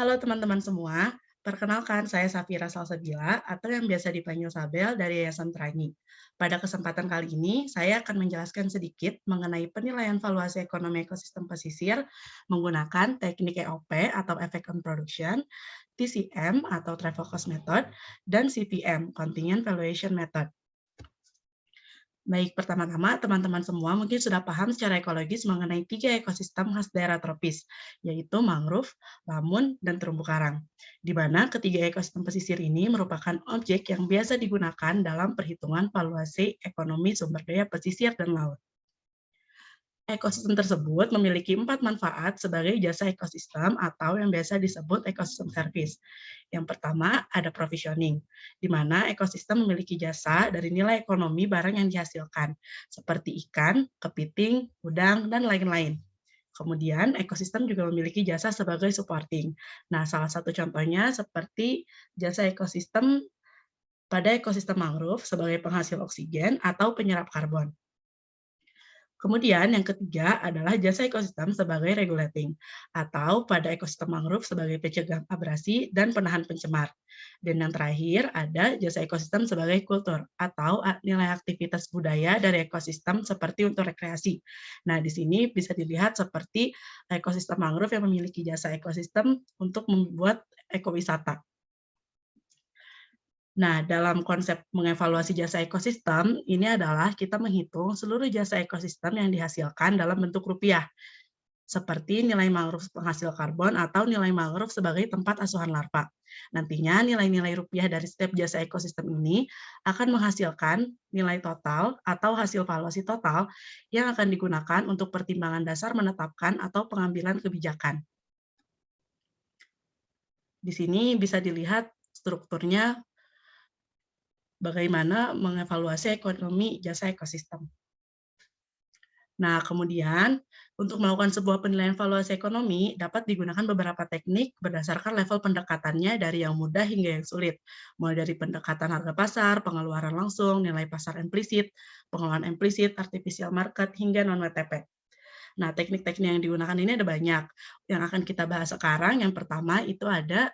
Halo teman-teman semua, perkenalkan saya Safira Salsabila atau yang biasa dipanggil Sabel dari Yayasan Terangi. Pada kesempatan kali ini, saya akan menjelaskan sedikit mengenai penilaian valuasi ekonomi ekosistem pesisir menggunakan teknik EOP atau Effect on Production, TCM atau Travel Cost Method, dan CVM, Contingent Valuation Method. Baik, pertama-tama teman-teman semua mungkin sudah paham secara ekologis mengenai tiga ekosistem khas daerah tropis, yaitu mangrove, lamun, dan terumbu karang. Di mana ketiga ekosistem pesisir ini merupakan objek yang biasa digunakan dalam perhitungan valuasi ekonomi sumber daya pesisir dan laut. Ekosistem tersebut memiliki empat manfaat sebagai jasa ekosistem atau yang biasa disebut ekosistem service. Yang pertama, ada provisioning, di mana ekosistem memiliki jasa dari nilai ekonomi barang yang dihasilkan, seperti ikan, kepiting, udang, dan lain-lain. Kemudian, ekosistem juga memiliki jasa sebagai supporting. Nah, salah satu contohnya seperti jasa ekosistem pada ekosistem mangrove sebagai penghasil oksigen atau penyerap karbon. Kemudian yang ketiga adalah jasa ekosistem sebagai regulating, atau pada ekosistem mangrove sebagai pencegah abrasi dan penahan pencemar. Dan yang terakhir ada jasa ekosistem sebagai kultur, atau nilai aktivitas budaya dari ekosistem seperti untuk rekreasi. Nah, di sini bisa dilihat seperti ekosistem mangrove yang memiliki jasa ekosistem untuk membuat ekowisata. Nah, dalam konsep mengevaluasi jasa ekosistem, ini adalah kita menghitung seluruh jasa ekosistem yang dihasilkan dalam bentuk rupiah, seperti nilai mangrove penghasil karbon atau nilai mangrove sebagai tempat asuhan larva. Nantinya nilai-nilai rupiah dari setiap jasa ekosistem ini akan menghasilkan nilai total atau hasil valuasi total yang akan digunakan untuk pertimbangan dasar menetapkan atau pengambilan kebijakan. Di sini bisa dilihat strukturnya bagaimana mengevaluasi ekonomi jasa ekosistem. Nah, kemudian untuk melakukan sebuah penilaian valuasi ekonomi dapat digunakan beberapa teknik berdasarkan level pendekatannya dari yang mudah hingga yang sulit. Mulai dari pendekatan harga pasar, pengeluaran langsung, nilai pasar implisit, pengeluaran implisit, artificial market, hingga non-WTP. Nah, teknik-teknik yang digunakan ini ada banyak. Yang akan kita bahas sekarang, yang pertama itu ada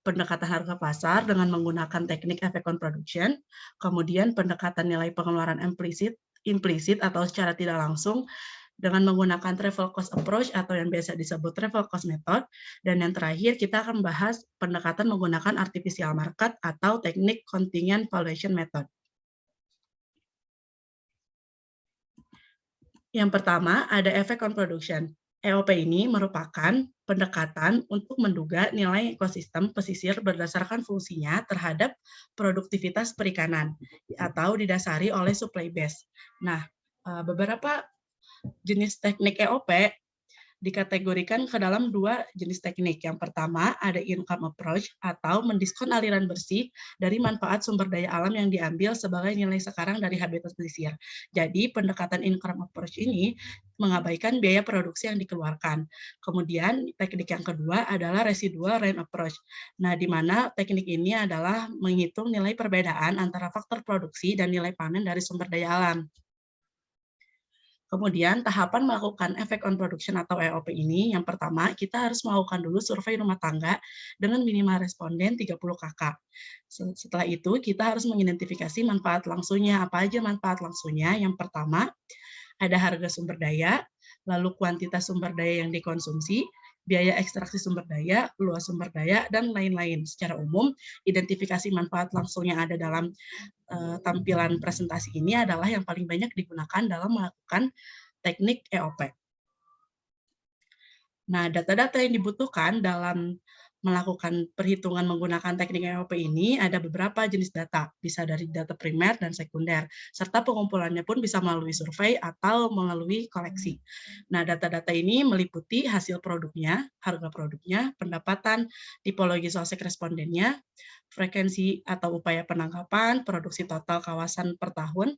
pendekatan harga pasar dengan menggunakan teknik effect on production, kemudian pendekatan nilai pengeluaran implisit, implisit atau secara tidak langsung dengan menggunakan travel cost approach atau yang biasa disebut travel cost method, dan yang terakhir kita akan membahas pendekatan menggunakan artificial market atau teknik contingent valuation method. Yang pertama ada effect on production. EOP ini merupakan pendekatan untuk menduga nilai ekosistem pesisir berdasarkan fungsinya terhadap produktivitas perikanan atau didasari oleh supply base. Nah, eh, beberapa jenis teknik EOP dikategorikan ke dalam dua jenis teknik. Yang pertama ada income approach atau mendiskon aliran bersih dari manfaat sumber daya alam yang diambil sebagai nilai sekarang dari habitat pesisir. Jadi pendekatan income approach ini mengabaikan biaya produksi yang dikeluarkan. Kemudian teknik yang kedua adalah residual rent approach. Nah, di mana teknik ini adalah menghitung nilai perbedaan antara faktor produksi dan nilai panen dari sumber daya alam. Kemudian tahapan melakukan efek on production atau EOP ini, yang pertama kita harus melakukan dulu survei rumah tangga dengan minimal responden 30 kakak. Setelah itu kita harus mengidentifikasi manfaat langsungnya. Apa aja manfaat langsungnya? Yang pertama ada harga sumber daya, lalu kuantitas sumber daya yang dikonsumsi, biaya ekstraksi sumber daya, luas sumber daya, dan lain-lain. Secara umum, identifikasi manfaat langsung yang ada dalam uh, tampilan presentasi ini adalah yang paling banyak digunakan dalam melakukan teknik EOP. Nah, data-data yang dibutuhkan dalam melakukan perhitungan menggunakan teknik EOP ini ada beberapa jenis data, bisa dari data primer dan sekunder, serta pengumpulannya pun bisa melalui survei atau melalui koleksi. Nah, data-data ini meliputi hasil produknya, harga produknya, pendapatan, tipologi sosek respondennya, frekuensi atau upaya penangkapan, produksi total kawasan per tahun,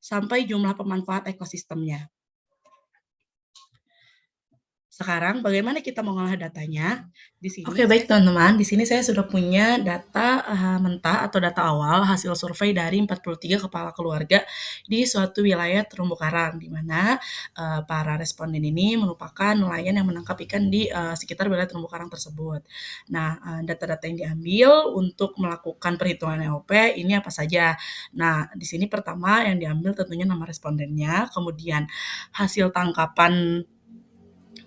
sampai jumlah pemanfaat ekosistemnya. Sekarang bagaimana kita mengolah datanya? Di sini Oke, baik teman-teman. Di sini saya sudah punya data uh, mentah atau data awal hasil survei dari 43 kepala keluarga di suatu wilayah terumbu karang, di mana uh, para responden ini merupakan nelayan yang menangkap ikan di uh, sekitar wilayah terumbu karang tersebut. Nah, uh, data-data yang diambil untuk melakukan perhitungan EOP ini apa saja? Nah, di sini pertama yang diambil tentunya nama respondennya, kemudian hasil tangkapan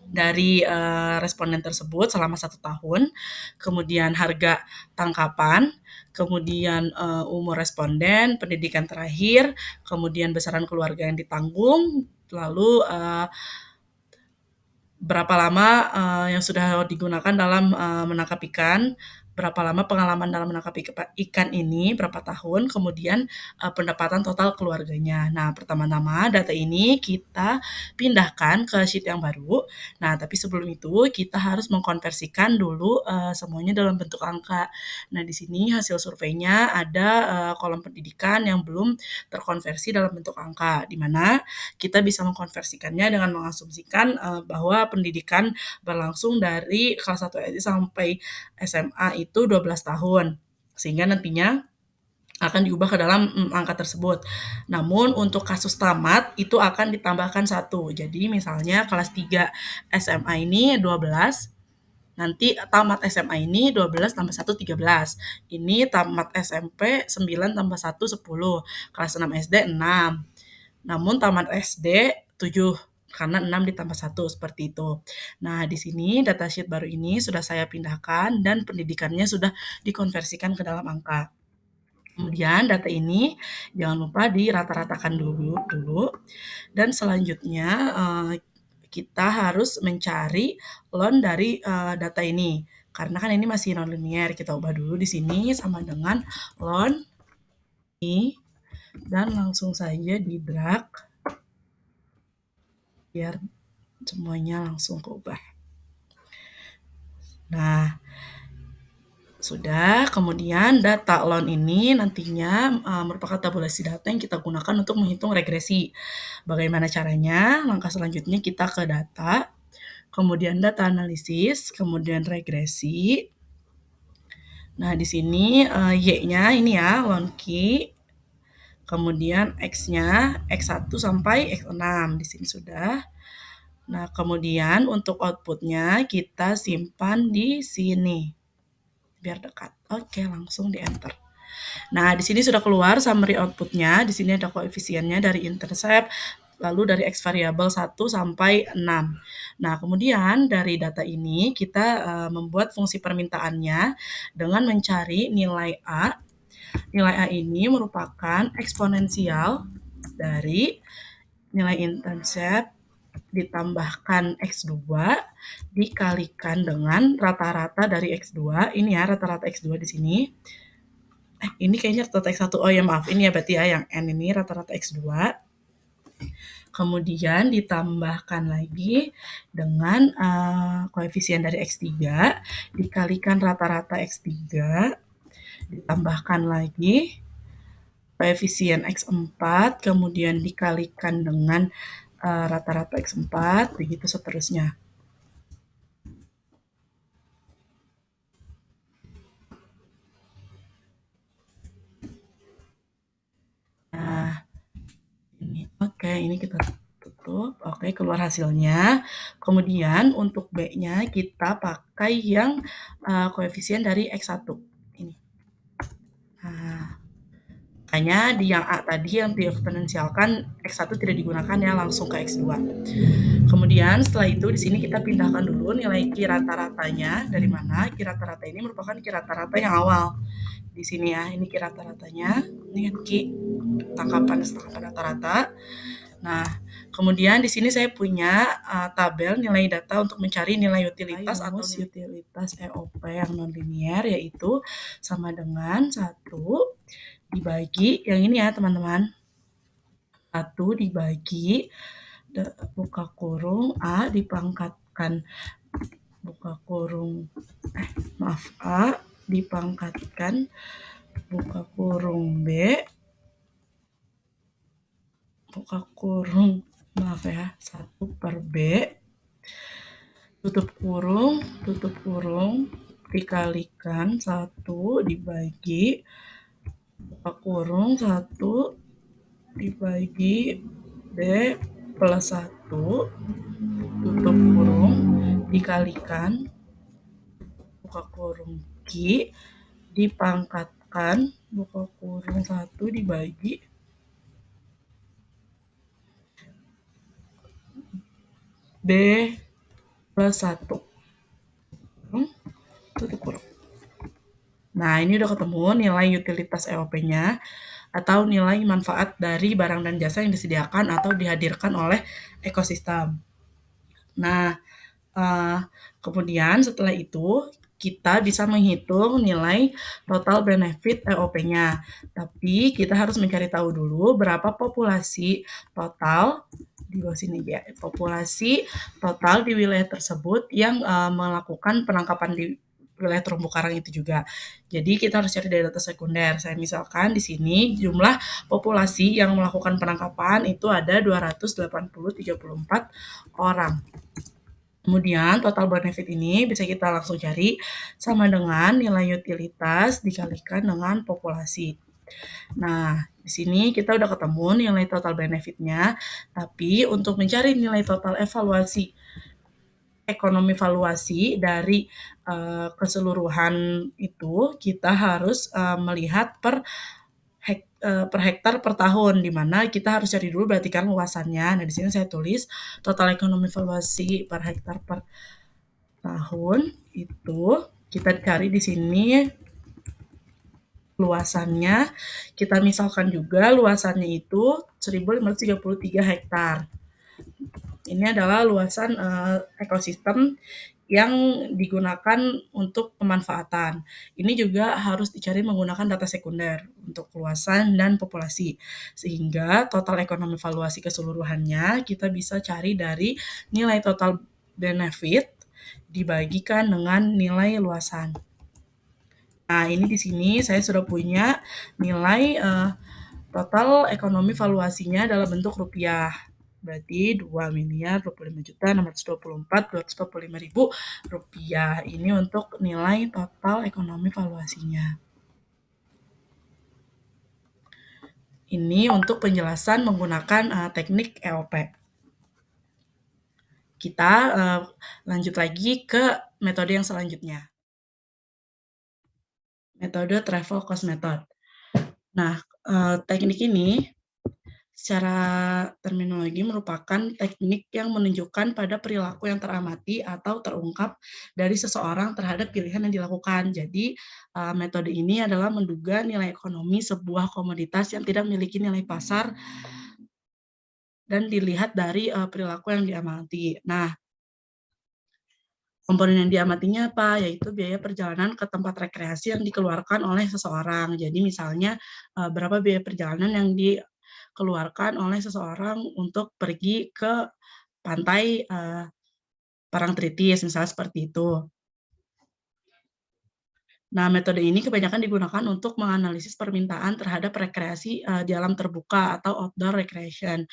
dari uh, responden tersebut selama satu tahun, kemudian harga tangkapan, kemudian uh, umur responden, pendidikan terakhir, kemudian besaran keluarga yang ditanggung, lalu uh, berapa lama uh, yang sudah digunakan dalam uh, menangkap ikan, berapa lama pengalaman dalam menangkap ikan ini, berapa tahun, kemudian uh, pendapatan total keluarganya. Nah, pertama-tama data ini kita pindahkan ke sheet yang baru. Nah, tapi sebelum itu kita harus mengkonversikan dulu uh, semuanya dalam bentuk angka. Nah, di sini hasil surveinya ada uh, kolom pendidikan yang belum terkonversi dalam bentuk angka, di mana kita bisa mengkonversikannya dengan mengasumsikan uh, bahwa pendidikan berlangsung dari kelas 1 SD sampai SMA itu 12 tahun. Sehingga nantinya akan diubah ke dalam mm, angka tersebut. Namun untuk kasus tamat itu akan ditambahkan satu. Jadi misalnya kelas 3 SMA ini 12, nanti tamat SMA ini 12 tambah 1 13. Ini tamat SMP 9 tambah 1 10. Kelas 6 SD 6. Namun tamat SD 7 karena 6 ditambah 1 seperti itu. Nah, di sini datasheet baru ini sudah saya pindahkan dan pendidikannya sudah dikonversikan ke dalam angka. Kemudian data ini jangan lupa dirata-ratakan dulu dulu dan selanjutnya uh, kita harus mencari loan dari uh, data ini. Karena kan ini masih nonlinear, kita ubah dulu di sini sama dengan loan ini dan langsung saja di drag biar semuanya langsung keubah. Nah, sudah, kemudian data loan ini nantinya uh, merupakan tabulasi data yang kita gunakan untuk menghitung regresi. Bagaimana caranya? Langkah selanjutnya kita ke data, kemudian data analisis, kemudian regresi. Nah, di sini uh, Y-nya ini ya, loan key, kemudian X-nya X1 sampai X6 di sini sudah. Nah, kemudian untuk outputnya kita simpan di sini. Biar dekat. Oke, langsung di enter. Nah, di sini sudah keluar summary outputnya. Di sini ada koefisiennya dari intercept, lalu dari X variable 1 sampai 6. Nah, kemudian dari data ini kita uh, membuat fungsi permintaannya dengan mencari nilai A. Nilai A ini merupakan eksponensial dari nilai intercept ditambahkan X2 dikalikan dengan rata-rata dari X2. Ini ya rata-rata X2 di sini. Eh, ini kayaknya rata-rata X1. Oh ya maaf, ini ya berarti ya yang N ini rata-rata X2. Kemudian ditambahkan lagi dengan uh, koefisien dari X3 dikalikan rata-rata X3 ditambahkan lagi koefisien X4 kemudian dikalikan dengan uh, rata-rata X4, begitu seterusnya. Nah, ini oke, ini kita tutup. Oke, keluar hasilnya. Kemudian untuk B-nya kita pakai yang uh, koefisien dari X1. Nah, Makanya di yang A tadi yang dieksponensialkan X1 tidak digunakan ya langsung ke X2. Kemudian setelah itu di sini kita pindahkan dulu nilai Q rata-ratanya dari mana? Q rata-rata ini merupakan Q rata-rata yang awal. Di sini ya, ini Q rata-ratanya. Ini kan Q tangkapan tangkapan rata-rata. Nah, kemudian di sini saya punya uh, tabel nilai data untuk mencari nilai utilitas atau utilitas EOP yang nonlinear yaitu sama dengan satu dibagi yang ini ya teman-teman. Satu dibagi buka kurung A dipangkatkan buka kurung eh maaf A dipangkatkan buka kurung B buka kurung. Maaf ya. Satu per B. Tutup kurung, tutup kurung, dikalikan. 1 dibagi. Buka kurung 1 dibagi B plus 1 tutup kurung dikalikan. Buka kurung Q dipangkatkan. Buka kurung 1 dibagi B plus 1 tutup kurung. Nah, ini udah ketemu nilai utilitas EOP-nya atau nilai manfaat dari barang dan jasa yang disediakan atau dihadirkan oleh ekosistem. Nah, uh, kemudian setelah itu kita bisa menghitung nilai total benefit EOP-nya. Tapi kita harus mencari tahu dulu berapa populasi total di bawah sini ya, populasi total di wilayah tersebut yang uh, melakukan penangkapan di wilayah terumbu karang itu juga. Jadi kita harus cari dari data sekunder. Saya misalkan di sini jumlah populasi yang melakukan penangkapan itu ada 280.34 orang. Kemudian total benefit ini bisa kita langsung cari sama dengan nilai utilitas dikalikan dengan populasi. Nah, di sini kita udah ketemu nilai total benefitnya, tapi untuk mencari nilai total evaluasi ekonomi valuasi dari uh, keseluruhan itu kita harus uh, melihat per uh, per hektar per tahun di mana kita harus cari dulu berarti kan luasannya. Nah, di sini saya tulis total ekonomi valuasi per hektar per tahun itu kita cari di sini luasannya kita misalkan juga luasannya itu 1533 hektar. Ini adalah luasan uh, ekosistem yang digunakan untuk pemanfaatan. Ini juga harus dicari menggunakan data sekunder untuk luasan dan populasi. Sehingga total ekonomi valuasi keseluruhannya kita bisa cari dari nilai total benefit dibagikan dengan nilai luasan. Nah, ini di sini saya sudah punya nilai uh, total ekonomi valuasinya dalam bentuk rupiah. Berarti 2 miliar 25 juta 624 245 ribu rupiah. Ini untuk nilai total ekonomi valuasinya. Ini untuk penjelasan menggunakan uh, teknik EOP. Kita uh, lanjut lagi ke metode yang selanjutnya metode travel cost method. Nah, eh, teknik ini secara terminologi merupakan teknik yang menunjukkan pada perilaku yang teramati atau terungkap dari seseorang terhadap pilihan yang dilakukan. Jadi, eh, metode ini adalah menduga nilai ekonomi sebuah komoditas yang tidak memiliki nilai pasar dan dilihat dari eh, perilaku yang diamati. Nah, Komponen yang diamatinya apa? Yaitu biaya perjalanan ke tempat rekreasi yang dikeluarkan oleh seseorang. Jadi misalnya eh, berapa biaya perjalanan yang dikeluarkan oleh seseorang untuk pergi ke pantai uh, Parangtritis, misalnya seperti itu. Nah, metode ini kebanyakan digunakan untuk menganalisis permintaan terhadap rekreasi uh, di alam terbuka atau outdoor recreation.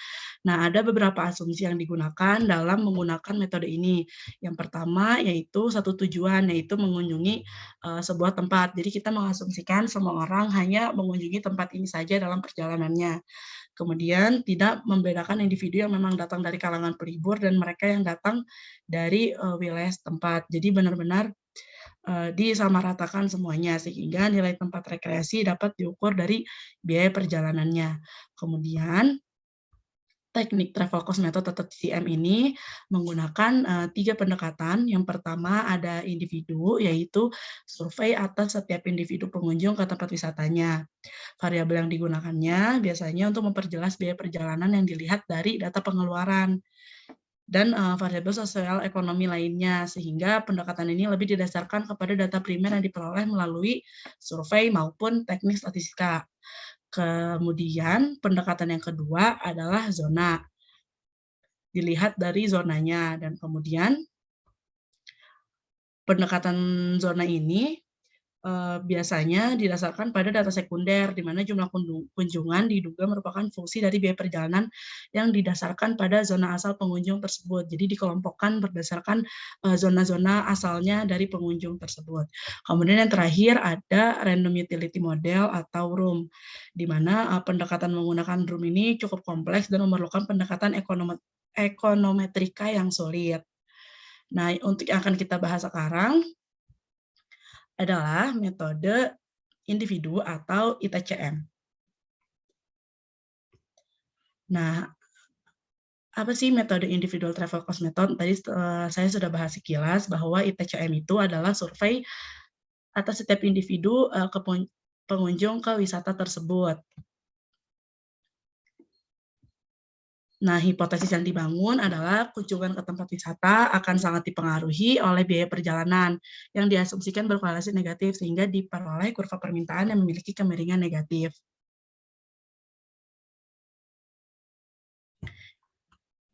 Nah, ada beberapa asumsi yang digunakan dalam menggunakan metode ini. Yang pertama yaitu satu tujuan, yaitu mengunjungi uh, sebuah tempat. Jadi kita mengasumsikan semua orang hanya mengunjungi tempat ini saja dalam perjalanannya. Kemudian tidak membedakan individu yang memang datang dari kalangan pelibur dan mereka yang datang dari uh, wilayah tempat. Jadi benar-benar uh, disamaratakan semuanya sehingga nilai tempat rekreasi dapat diukur dari biaya perjalanannya. Kemudian teknik travel cost method atau TCM ini menggunakan uh, tiga pendekatan. Yang pertama ada individu, yaitu survei atas setiap individu pengunjung ke tempat wisatanya. Variabel yang digunakannya biasanya untuk memperjelas biaya perjalanan yang dilihat dari data pengeluaran dan uh, variabel sosial ekonomi lainnya, sehingga pendekatan ini lebih didasarkan kepada data primer yang diperoleh melalui survei maupun teknik statistika. Kemudian pendekatan yang kedua adalah zona. Dilihat dari zonanya, dan kemudian pendekatan zona ini biasanya didasarkan pada data sekunder, di mana jumlah kunjungan diduga merupakan fungsi dari biaya perjalanan yang didasarkan pada zona asal pengunjung tersebut. Jadi dikelompokkan berdasarkan zona-zona uh, asalnya dari pengunjung tersebut. Kemudian yang terakhir ada random utility model atau room, di mana uh, pendekatan menggunakan room ini cukup kompleks dan memerlukan pendekatan ekonometrika yang sulit. Nah, untuk yang akan kita bahas sekarang adalah metode individu atau ITCM. Nah, apa sih metode individual travel cost method? Tadi uh, saya sudah bahas sekilas bahwa ITCM itu adalah survei atas setiap individu uh, ke pengunjung ke wisata tersebut. Nah, hipotesis yang dibangun adalah kunjungan ke tempat wisata akan sangat dipengaruhi oleh biaya perjalanan yang diasumsikan berkorelasi negatif sehingga diperoleh kurva permintaan yang memiliki kemiringan negatif.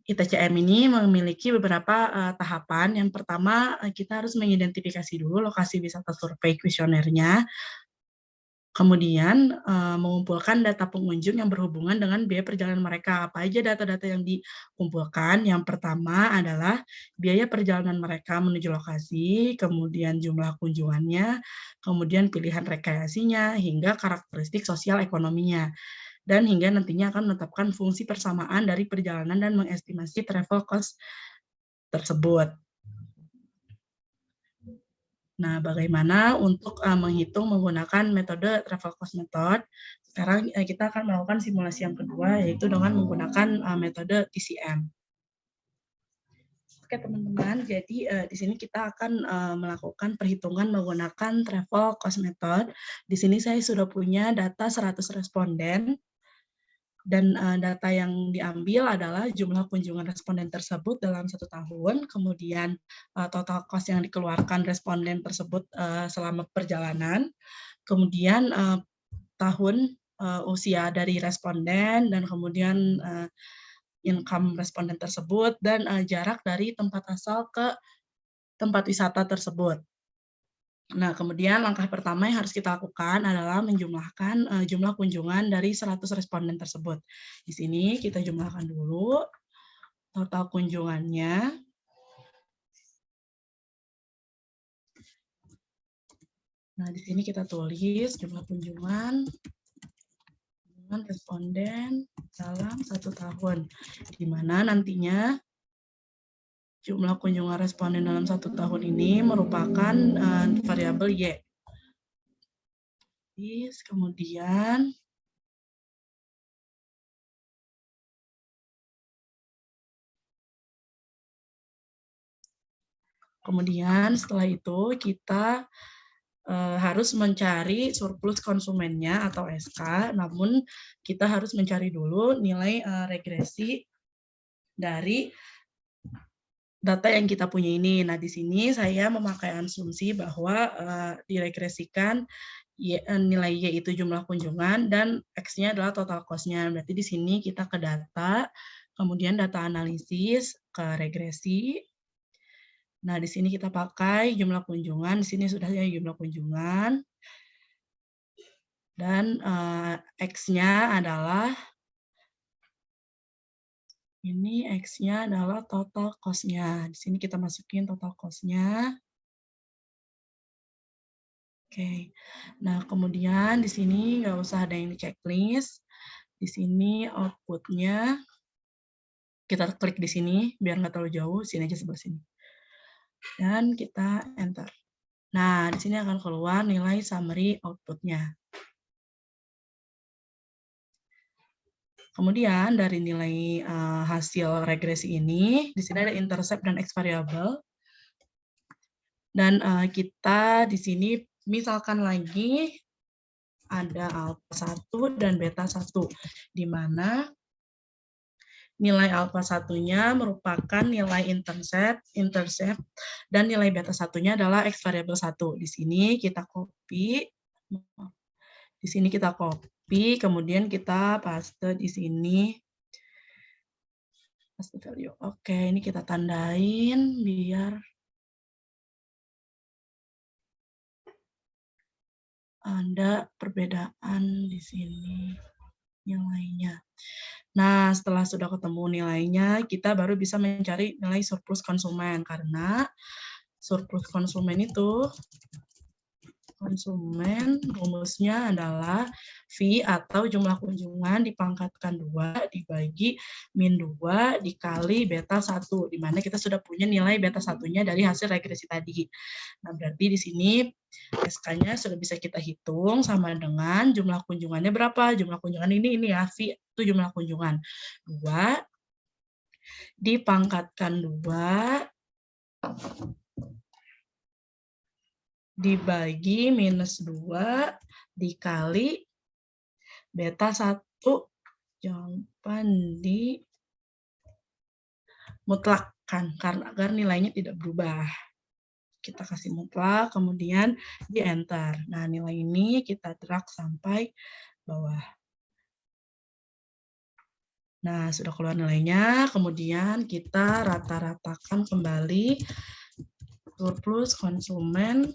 ITCM ini memiliki beberapa uh, tahapan. Yang pertama, uh, kita harus mengidentifikasi dulu lokasi wisata survei kuesionernya, Kemudian uh, mengumpulkan data pengunjung yang berhubungan dengan biaya perjalanan mereka. Apa aja data-data yang dikumpulkan? Yang pertama adalah biaya perjalanan mereka menuju lokasi, kemudian jumlah kunjungannya, kemudian pilihan rekreasinya, hingga karakteristik sosial ekonominya. Dan hingga nantinya akan menetapkan fungsi persamaan dari perjalanan dan mengestimasi travel cost tersebut. Nah, bagaimana untuk uh, menghitung menggunakan metode travel cost method? Sekarang uh, kita akan melakukan simulasi yang kedua, yaitu dengan menggunakan uh, metode TCM. Oke teman-teman, jadi uh, di sini kita akan uh, melakukan perhitungan menggunakan travel cost method. Di sini saya sudah punya data 100 responden dan uh, data yang diambil adalah jumlah kunjungan responden tersebut dalam satu tahun, kemudian uh, total cost yang dikeluarkan responden tersebut uh, selama perjalanan, kemudian uh, tahun uh, usia dari responden, dan kemudian uh, income responden tersebut, dan uh, jarak dari tempat asal ke tempat wisata tersebut. Nah, kemudian langkah pertama yang harus kita lakukan adalah menjumlahkan uh, jumlah kunjungan dari 100 responden tersebut. Di sini kita jumlahkan dulu total kunjungannya. Nah, di sini kita tulis jumlah kunjungan kunjungan responden dalam satu tahun, di mana nantinya Jumlah kunjungan responden dalam satu tahun ini merupakan uh, variabel Y. Kemudian Kemudian setelah itu kita uh, harus mencari surplus konsumennya atau SK, namun kita harus mencari dulu nilai uh, regresi dari data yang kita punya ini. Nah, di sini saya memakai asumsi bahwa uh, diregresikan y, uh, nilai Y itu jumlah kunjungan dan X-nya adalah total cost-nya. Berarti di sini kita ke data, kemudian data analisis, ke regresi. Nah, di sini kita pakai jumlah kunjungan, di sini sudah ya jumlah kunjungan. Dan uh, X-nya adalah ini X-nya adalah total cost-nya. Di sini kita masukin total cost-nya. Oke. Nah, kemudian di sini nggak usah ada yang di checklist. Di sini output-nya, kita klik di sini, biar nggak terlalu jauh, sini aja sebelah sini. Dan kita enter. Nah, di sini akan keluar nilai summary output-nya. Kemudian dari nilai uh, hasil regresi ini, di sini ada intercept dan x variable. Dan uh, kita di sini misalkan lagi ada alpha 1 dan beta 1, di mana nilai alpha satunya merupakan nilai intercept, intercept, dan nilai beta satunya adalah x variable 1. Di sini kita copy, di sini kita copy copy, kemudian kita paste di sini. Paste value. Oke, ini kita tandain biar ada perbedaan di sini nilainya. Nah, setelah sudah ketemu nilainya, kita baru bisa mencari nilai surplus konsumen karena surplus konsumen itu konsumen rumusnya adalah V atau jumlah kunjungan dipangkatkan 2 dibagi min 2 dikali beta 1, di mana kita sudah punya nilai beta satunya dari hasil regresi tadi. Nah, berarti di sini SK-nya sudah bisa kita hitung sama dengan jumlah kunjungannya berapa. Jumlah kunjungan ini, ini ya, V itu jumlah kunjungan. 2 dipangkatkan 2 dibagi minus 2 dikali beta 1 jawaban di mutlakkan karena agar nilainya tidak berubah. Kita kasih mutlak, kemudian di enter. Nah, nilai ini kita drag sampai bawah. Nah, sudah keluar nilainya, kemudian kita rata-ratakan kembali surplus konsumen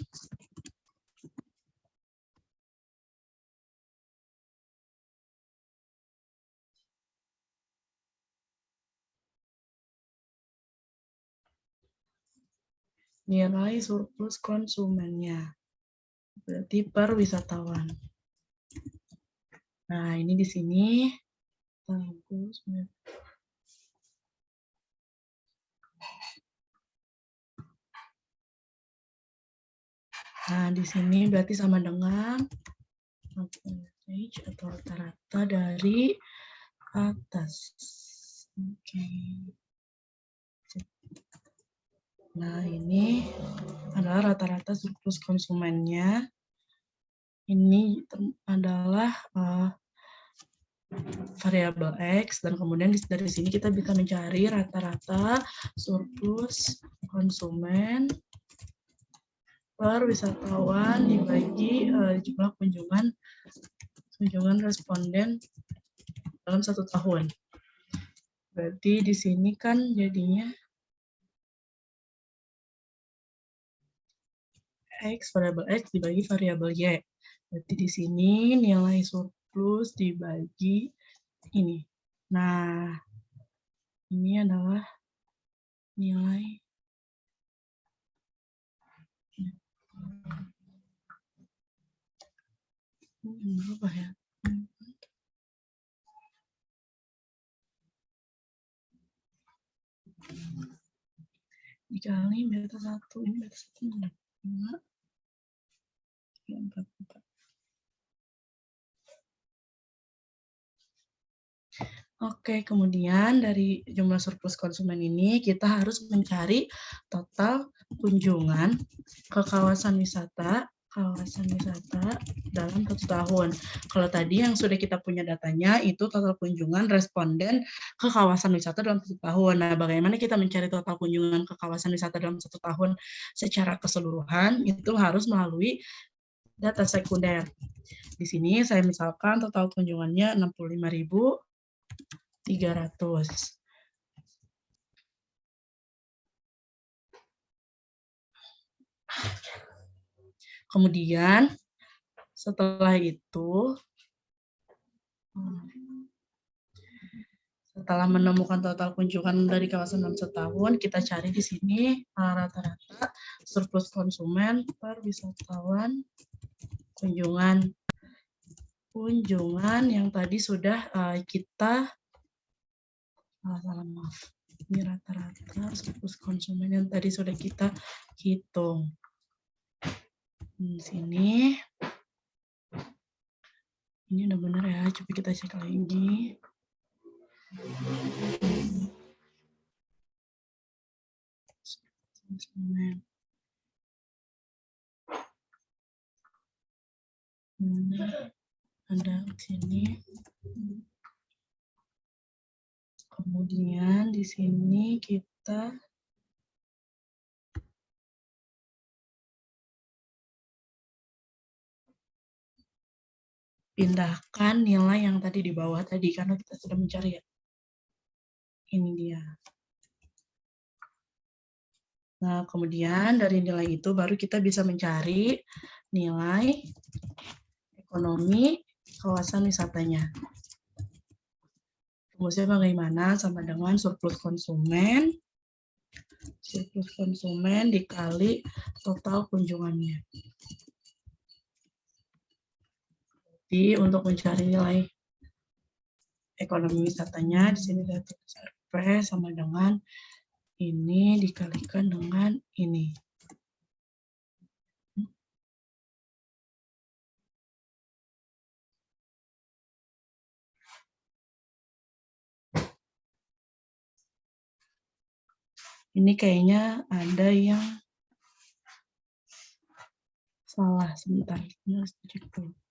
nilai surplus konsumennya. Berarti per wisatawan. Nah, ini di sini. Nah, di sini berarti sama dengan atau rata-rata dari atas. Oke. Nah, ini adalah rata-rata surplus konsumennya. Ini adalah uh, variabel X, dan kemudian dari sini kita bisa mencari rata-rata surplus konsumen per wisatawan dibagi uh, jumlah kunjungan kunjungan responden dalam satu tahun. Berarti di sini kan jadinya X, variabel X dibagi variabel Y. Berarti di sini nilai surplus dibagi ini. Nah, ini adalah nilai hmm, apa ya? Dikali beta satu, ini beta satu Oke, kemudian dari jumlah surplus konsumen ini kita harus mencari total kunjungan ke kawasan wisata kawasan wisata dalam satu tahun. Kalau tadi yang sudah kita punya datanya itu total kunjungan responden ke kawasan wisata dalam satu tahun. Nah, bagaimana kita mencari total kunjungan ke kawasan wisata dalam satu tahun secara keseluruhan itu harus melalui data sekunder. Di sini saya misalkan total kunjungannya 65.300. Kemudian setelah itu setelah menemukan total kunjungan dari kawasan dalam setahun, kita cari di sini eh, rata-rata surplus konsumen per wisatawan kunjungan kunjungan yang tadi sudah uh, kita uh, salah maaf ini rata-rata surplus konsumen yang tadi sudah kita hitung di sini. Ini udah benar ya, coba kita cek lagi. Hmm, ada sini. Kemudian di sini kita pindahkan nilai yang tadi di bawah tadi karena kita sudah mencari ya. Ini dia. Nah, kemudian dari nilai itu baru kita bisa mencari nilai ekonomi kawasan wisatanya. Rumusnya bagaimana? Sama dengan surplus konsumen, surplus konsumen dikali total kunjungannya. Jadi untuk mencari nilai ekonomi wisatanya, di sini saya tulis RP sama dengan ini dikalikan dengan ini. Ini kayaknya ada yang salah sebentar. Ini harus cek dulu.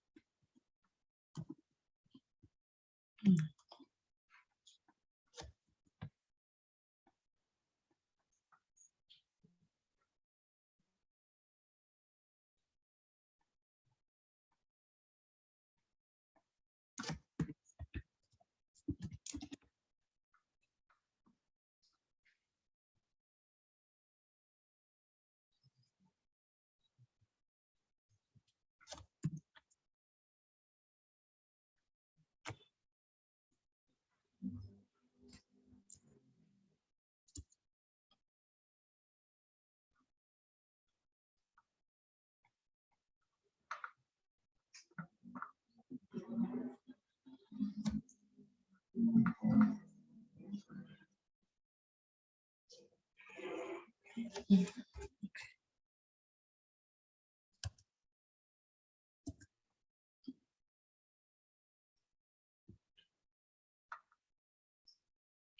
Mm.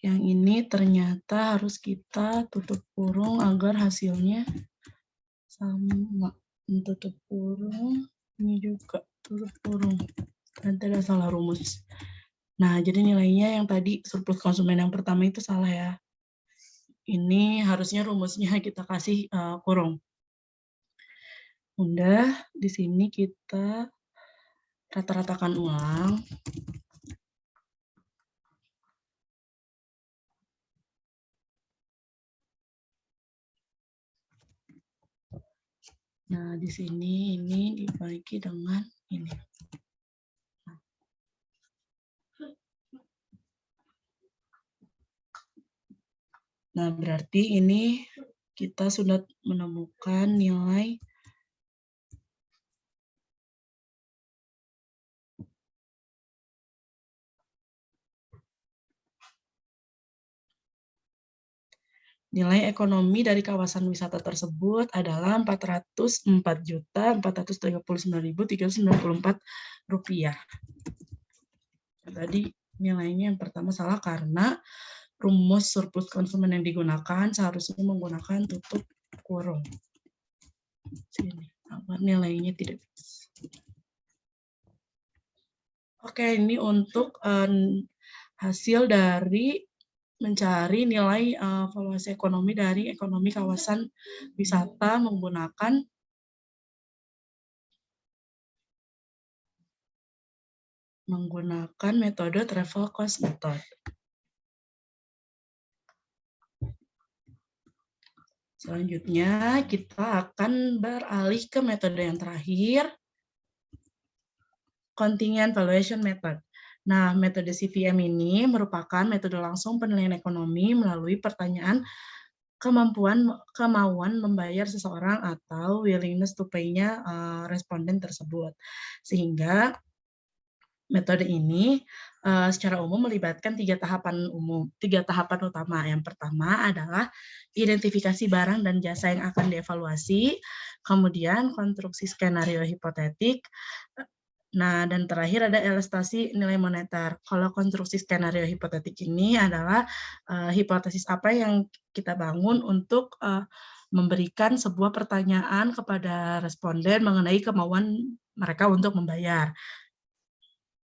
Yang ini ternyata harus kita tutup kurung agar hasilnya sama. Tutup kurung, ini juga tutup kurung. Nanti ada salah rumus. Nah, jadi nilainya yang tadi surplus konsumen yang pertama itu salah ya. Ini harusnya rumusnya kita kasih uh, kurung. Udah, di sini kita rata-ratakan ulang. Nah, di sini ini dibagi dengan ini. Nah, berarti ini kita sudah menemukan nilai Nilai ekonomi dari kawasan wisata tersebut adalah Rp404.439.394. Tadi nilainya yang pertama salah karena rumus surplus konsumen yang digunakan seharusnya menggunakan tutup kurung. Sini, nilainya tidak Oke, ini untuk um, hasil dari mencari nilai uh, valuasi ekonomi dari ekonomi kawasan wisata menggunakan menggunakan metode travel cost method. Selanjutnya, kita akan beralih ke metode yang terakhir, Contingent Valuation Method. Nah, metode CVM ini merupakan metode langsung penilaian ekonomi melalui pertanyaan kemampuan kemauan membayar seseorang atau willingness to pay-nya uh, responden tersebut. Sehingga metode ini uh, secara umum melibatkan tiga tahapan umum, tiga tahapan utama. Yang pertama adalah identifikasi barang dan jasa yang akan dievaluasi, kemudian konstruksi skenario hipotetik, Nah, dan terakhir ada ilustrasi nilai moneter. Kalau konstruksi skenario hipotetik ini adalah uh, hipotesis apa yang kita bangun untuk uh, memberikan sebuah pertanyaan kepada responden mengenai kemauan mereka untuk membayar.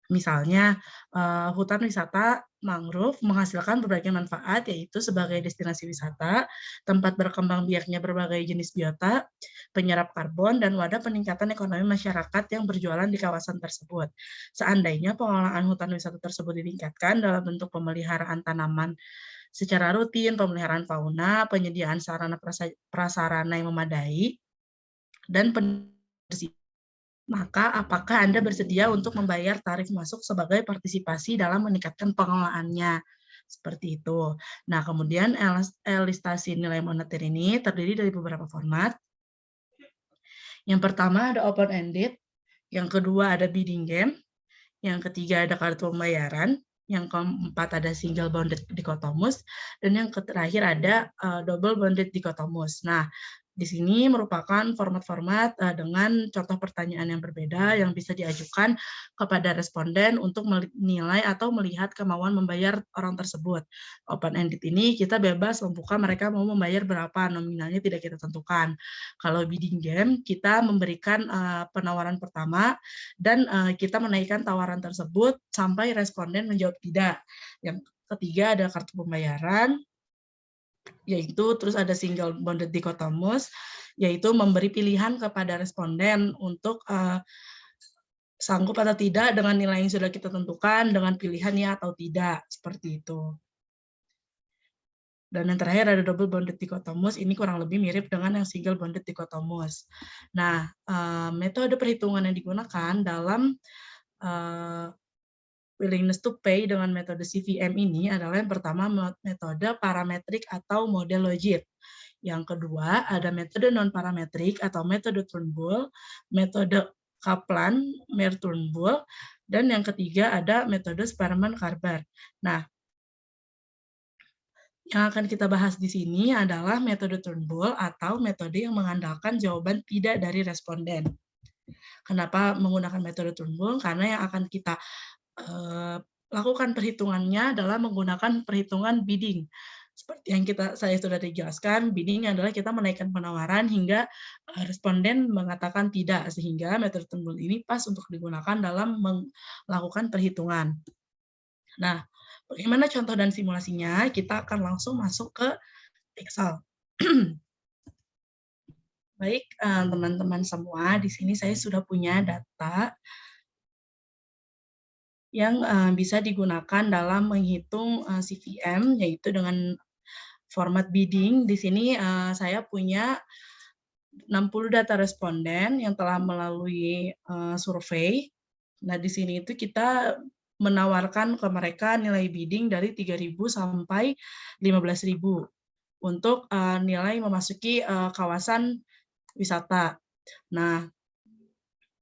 Misalnya, uh, hutan wisata mangrove menghasilkan berbagai manfaat, yaitu sebagai destinasi wisata, tempat berkembang biaknya berbagai jenis biota, penyerap karbon, dan wadah peningkatan ekonomi masyarakat yang berjualan di kawasan tersebut. Seandainya pengelolaan hutan wisata tersebut ditingkatkan dalam bentuk pemeliharaan tanaman secara rutin, pemeliharaan fauna, penyediaan sarana prasarana yang memadai, dan maka apakah Anda bersedia untuk membayar tarif masuk sebagai partisipasi dalam meningkatkan pengelolaannya? Seperti itu. Nah, kemudian elastasi nilai moneter ini terdiri dari beberapa format. Yang pertama ada open-ended, yang kedua ada bidding game, yang ketiga ada kartu pembayaran, yang keempat ada single bonded dichotomous, dan yang terakhir ada uh, double bonded dichotomous. Nah, di sini merupakan format-format uh, dengan contoh pertanyaan yang berbeda yang bisa diajukan kepada responden untuk menilai atau melihat kemauan membayar orang tersebut. Open-ended ini kita bebas membuka mereka mau membayar berapa, nominalnya tidak kita tentukan. Kalau bidding game, kita memberikan uh, penawaran pertama dan uh, kita menaikkan tawaran tersebut sampai responden menjawab tidak. Yang ketiga ada kartu pembayaran, yaitu terus ada single bonded dichotomous, yaitu memberi pilihan kepada responden untuk uh, sanggup atau tidak dengan nilai yang sudah kita tentukan, dengan pilihannya atau tidak, seperti itu. Dan yang terakhir ada double bonded dichotomous, ini kurang lebih mirip dengan yang single bonded dichotomous. Nah, uh, metode perhitungan yang digunakan dalam uh, willingness to pay dengan metode CVM ini adalah yang pertama metode parametrik atau model logit. Yang kedua ada metode non parametrik atau metode Turnbull, metode Kaplan, Mer Turnbull, dan yang ketiga ada metode Sperman-Karbar. Nah, yang akan kita bahas di sini adalah metode Turnbull atau metode yang mengandalkan jawaban tidak dari responden. Kenapa menggunakan metode Turnbull? Karena yang akan kita lakukan perhitungannya adalah menggunakan perhitungan bidding. Seperti yang kita saya sudah dijelaskan, bidding adalah kita menaikkan penawaran hingga eh, responden mengatakan tidak, sehingga metode tembul ini pas untuk digunakan dalam melakukan perhitungan. Nah, bagaimana contoh dan simulasinya? Kita akan langsung masuk ke Excel. Baik, eh, teman-teman semua, di sini saya sudah punya data yang uh, bisa digunakan dalam menghitung uh, CVM, yaitu dengan format bidding. Di sini uh, saya punya 60 data responden yang telah melalui uh, survei. Nah, di sini itu kita menawarkan ke mereka nilai bidding dari 3.000 sampai 15.000 untuk uh, nilai memasuki uh, kawasan wisata. Nah,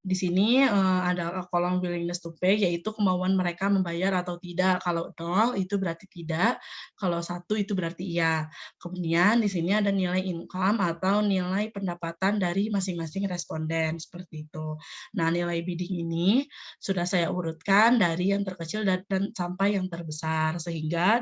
di sini uh, ada kolom willingness to pay, yaitu kemauan mereka membayar atau tidak. Kalau nol itu berarti tidak, kalau satu itu berarti iya. Kemudian di sini ada nilai income atau nilai pendapatan dari masing-masing responden, seperti itu. Nah, nilai bidding ini sudah saya urutkan dari yang terkecil dan, dan sampai yang terbesar, sehingga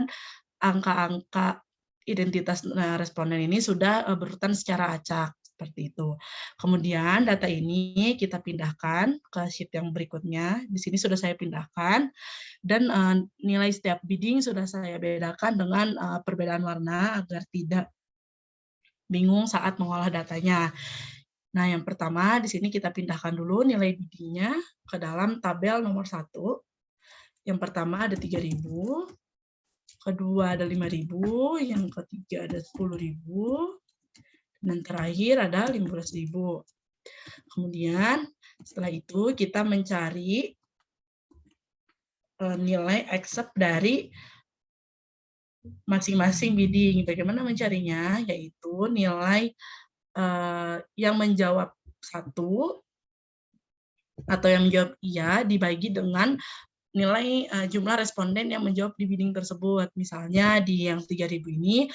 angka-angka identitas eh, responden ini sudah eh, berurutan secara acak seperti itu. Kemudian data ini kita pindahkan ke sheet yang berikutnya. Di sini sudah saya pindahkan dan uh, nilai setiap bidding sudah saya bedakan dengan uh, perbedaan warna agar tidak bingung saat mengolah datanya. Nah, yang pertama di sini kita pindahkan dulu nilai biddingnya ke dalam tabel nomor satu. Yang pertama ada 3.000, kedua ada 5.000, yang ketiga ada 10.000, dan terakhir ada 15.000. Kemudian setelah itu kita mencari eh, nilai accept dari masing-masing bidding. Bagaimana mencarinya? Yaitu nilai uh, yang menjawab satu atau yang menjawab iya dibagi dengan nilai uh, jumlah responden yang menjawab di bidding tersebut. Misalnya di yang 3000 ini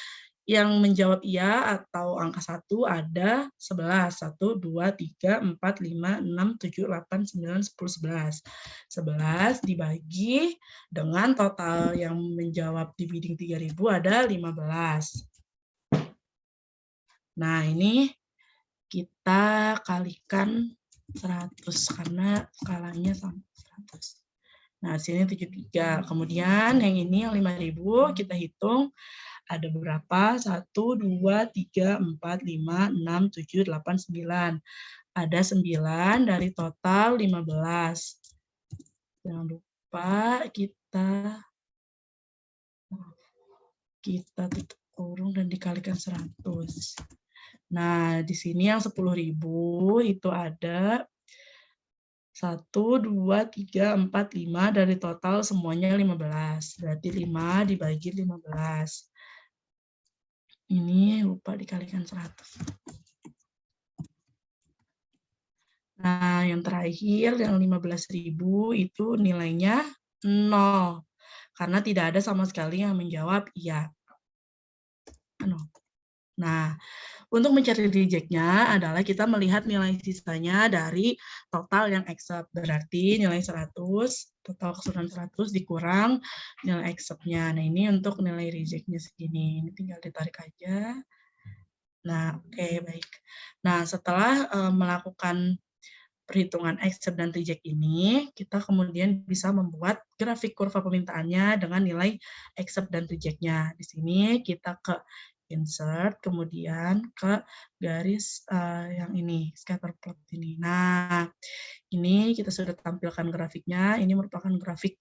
yang menjawab iya atau angka 1 ada 11. 1, 2, 3, 4, 5, 6, 7, 8, 9, 10, 11. 11 dibagi dengan total yang menjawab di bidding 3000 ada 15. Nah, ini kita kalikan 100 karena skalanya sama 100. Nah, sini 73. Kemudian yang ini yang 5000 kita hitung ada berapa? 1, 2, 3, 4, 5, 6, 7, 8, 9. Ada 9 dari total 15. Jangan lupa kita kita tutup kurung dan dikalikan 100. Nah, di sini yang 10.000 itu ada 1, 2, 3, 4, 5, dari total semuanya 15. Berarti 5 dibagi 15. Ini lupa dikalikan 100. Nah, yang terakhir yang 15.000 itu nilainya 0. Karena tidak ada sama sekali yang menjawab iya. Nah, untuk mencari reject-nya adalah kita melihat nilai sisanya dari total yang accept. Berarti nilai 100, total keseluruhan 100 dikurang nilai accept-nya. Nah, ini untuk nilai reject-nya segini. Ini tinggal ditarik aja. Nah, oke, okay, baik. Nah, setelah uh, melakukan perhitungan accept dan reject ini, kita kemudian bisa membuat grafik kurva permintaannya dengan nilai accept dan reject-nya. Di sini kita ke insert, kemudian ke garis uh, yang ini, scatter plot ini. Nah, ini kita sudah tampilkan grafiknya, ini merupakan grafik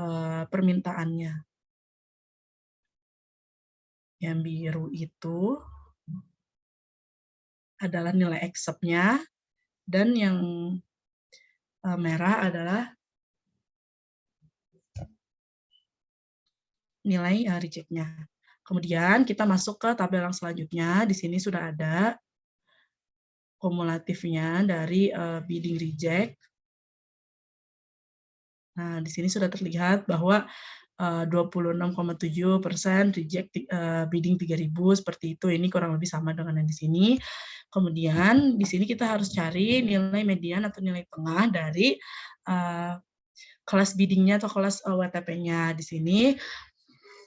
uh, permintaannya. Yang biru itu adalah nilai accept-nya, dan yang uh, merah adalah nilai reject-nya. Kemudian kita masuk ke tabel yang selanjutnya. Di sini sudah ada kumulatifnya dari uh, bidding reject. Nah, di sini sudah terlihat bahwa uh, 26,7 persen reject uh, bidding 3000 seperti itu. Ini kurang lebih sama dengan yang di sini. Kemudian di sini kita harus cari nilai median atau nilai tengah dari kelas biddingnya atau kelas uh, WTP-nya. Di sini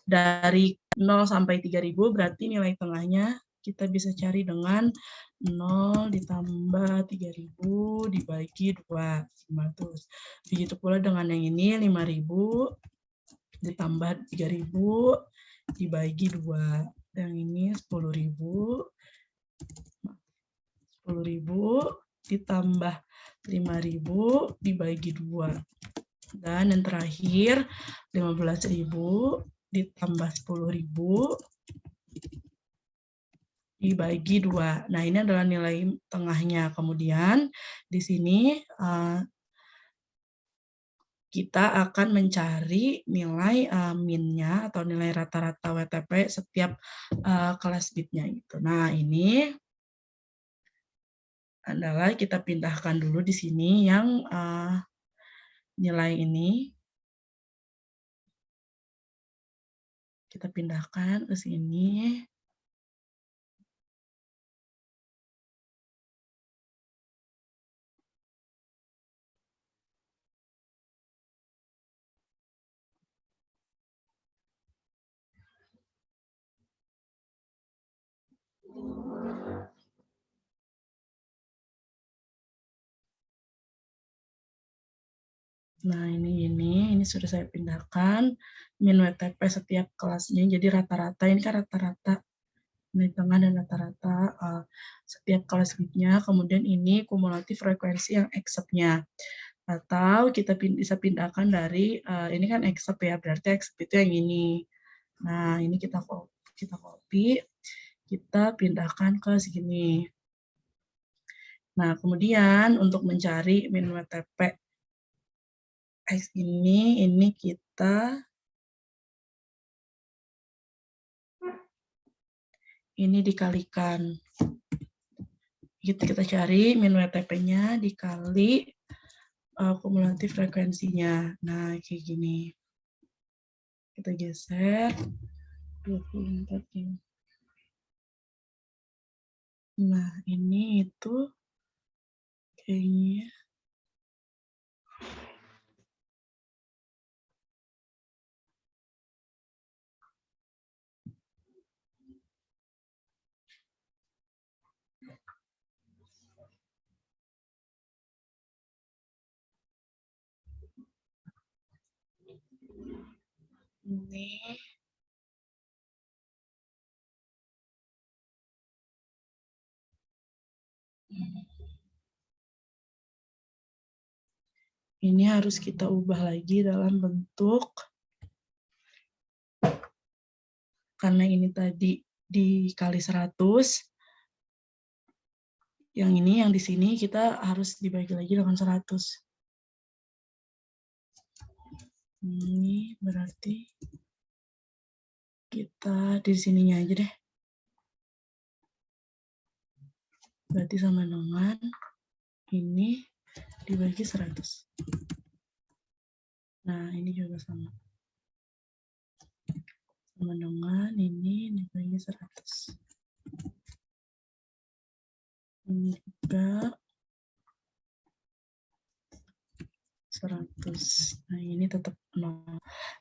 dari 0 sampai 3000 berarti nilai tengahnya kita bisa cari dengan 0 ditambah 3000 dibagi 2, 500. Begitu pula dengan yang ini 5000 ditambah 3000 dibagi 2. Yang ini 10000 10000 ditambah 5000 dibagi 2. Dan yang terakhir 15000 ditambah 10.000 dibagi dua. Nah, ini adalah nilai tengahnya. Kemudian di sini uh, kita akan mencari nilai uh, min-nya atau nilai rata-rata WTP setiap uh, kelas bitnya gitu. Nah, ini adalah kita pindahkan dulu di sini yang nilai ini Kita pindahkan ke sini. Nah, ini ini ini sudah saya pindahkan min WTP setiap kelasnya. Jadi rata-rata ini kan rata-rata nilai tengah dan rata-rata uh, setiap kelas bitnya. Kemudian ini kumulatif frekuensi yang accept-nya. Atau kita bisa pindahkan dari uh, ini kan accept ya, berarti accept itu yang ini. Nah, ini kita kita copy, kita pindahkan ke sini. Nah, kemudian untuk mencari min WTP X ini, ini kita ini dikalikan. Gitu kita cari min WTP-nya dikali uh, kumulatif frekuensinya. Nah, kayak gini. Kita geser. 24 ini. Nah, ini itu kayaknya Ini. Ini harus kita ubah lagi dalam bentuk karena ini tadi dikali 100 yang ini yang di sini kita harus dibagi lagi dengan 100 Ini berarti kita di sininya aja deh. Berarti sama dengan ini dibagi 100. Nah, ini juga sama. Sama dengan ini dibagi 100. Ini juga 100. Nah, ini tetap 0.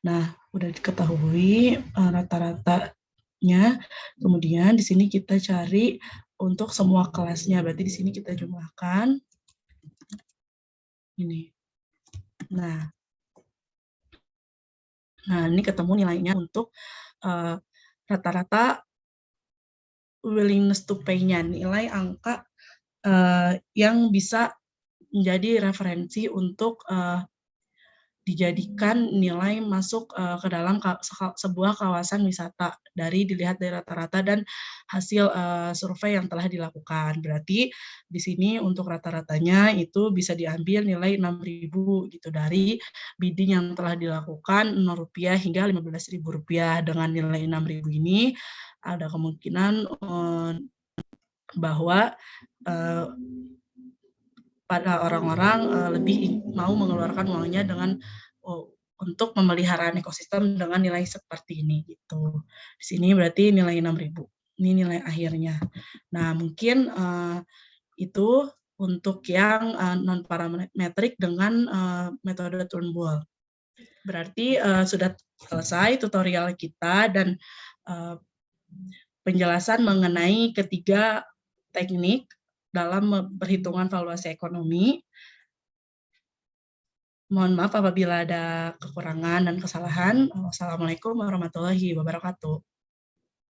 Nah, udah diketahui uh, rata-ratanya. Kemudian di sini kita cari untuk semua kelasnya. Berarti di sini kita jumlahkan ini. Nah, Nah, ini ketemu nilainya untuk rata rata-rata willingness to pay-nya, nilai angka uh, yang bisa menjadi referensi untuk uh, dijadikan nilai masuk uh, ke dalam sebuah kawasan wisata dari dilihat dari rata-rata dan hasil uh, survei yang telah dilakukan. Berarti di sini untuk rata-ratanya itu bisa diambil nilai 6.000 gitu dari bidding yang telah dilakukan Rp0 hingga Rp15.000 dengan nilai 6.000 ini ada kemungkinan uh, bahwa pada orang-orang uh, lebih mau mengeluarkan uangnya dengan uh, untuk pemeliharaan ekosistem dengan nilai seperti ini gitu. Di sini berarti nilai 6.000. Ini nilai akhirnya. Nah, mungkin uh, itu untuk yang uh, non parametrik dengan uh, metode Turnbull. Berarti uh, sudah selesai tutorial kita dan uh, penjelasan mengenai ketiga teknik dalam perhitungan valuasi ekonomi. Mohon maaf apabila ada kekurangan dan kesalahan. Wassalamualaikum warahmatullahi wabarakatuh.